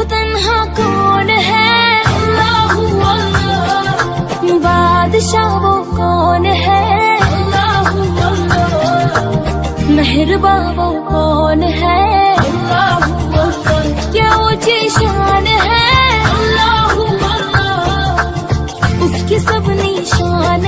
वो तन्हा कौन है? अल्लाह बादशाह वो कौन है? अल्लाह अल्लाह। मेहरबा वो कौन है? क्या ऊँची शान है? अल्लाह अल्लाह। उसकी सब निशान